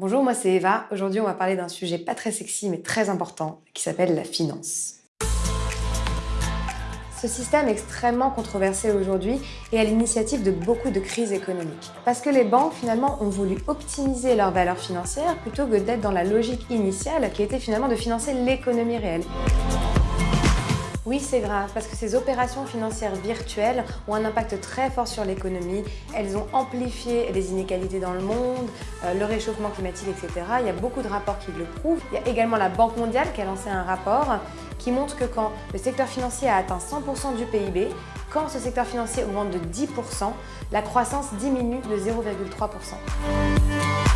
Bonjour, moi c'est Eva. Aujourd'hui, on va parler d'un sujet pas très sexy mais très important qui s'appelle la finance. Ce système est extrêmement controversé aujourd'hui et à l'initiative de beaucoup de crises économiques. Parce que les banques, finalement, ont voulu optimiser leur valeur financière plutôt que d'être dans la logique initiale qui était finalement de financer l'économie réelle. Oui, c'est grave, parce que ces opérations financières virtuelles ont un impact très fort sur l'économie. Elles ont amplifié les inégalités dans le monde, euh, le réchauffement climatique, etc. Il y a beaucoup de rapports qui le prouvent. Il y a également la Banque mondiale qui a lancé un rapport qui montre que quand le secteur financier a atteint 100% du PIB, quand ce secteur financier augmente de 10%, la croissance diminue de 0,3%.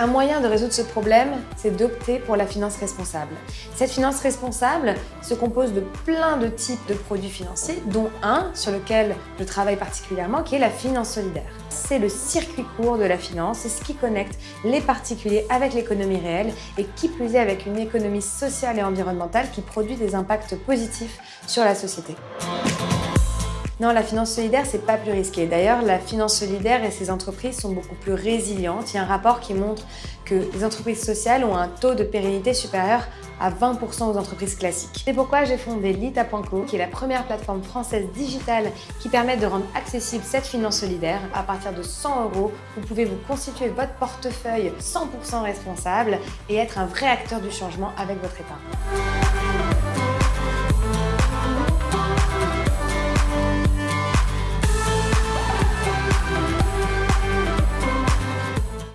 Un moyen de résoudre ce problème, c'est d'opter pour la finance responsable. Cette finance responsable se compose de plein de types de produits financiers, dont un sur lequel je travaille particulièrement, qui est la finance solidaire. C'est le circuit court de la finance, c'est ce qui connecte les particuliers avec l'économie réelle et qui plus est avec une économie sociale et environnementale qui produit des impacts positifs sur la société. Non, la finance solidaire, c'est pas plus risqué. D'ailleurs, la finance solidaire et ses entreprises sont beaucoup plus résilientes. Il y a un rapport qui montre que les entreprises sociales ont un taux de pérennité supérieur à 20% aux entreprises classiques. C'est pourquoi j'ai fondé Lita.co, qui est la première plateforme française digitale qui permet de rendre accessible cette finance solidaire. À partir de 100 euros, vous pouvez vous constituer votre portefeuille 100% responsable et être un vrai acteur du changement avec votre épargne.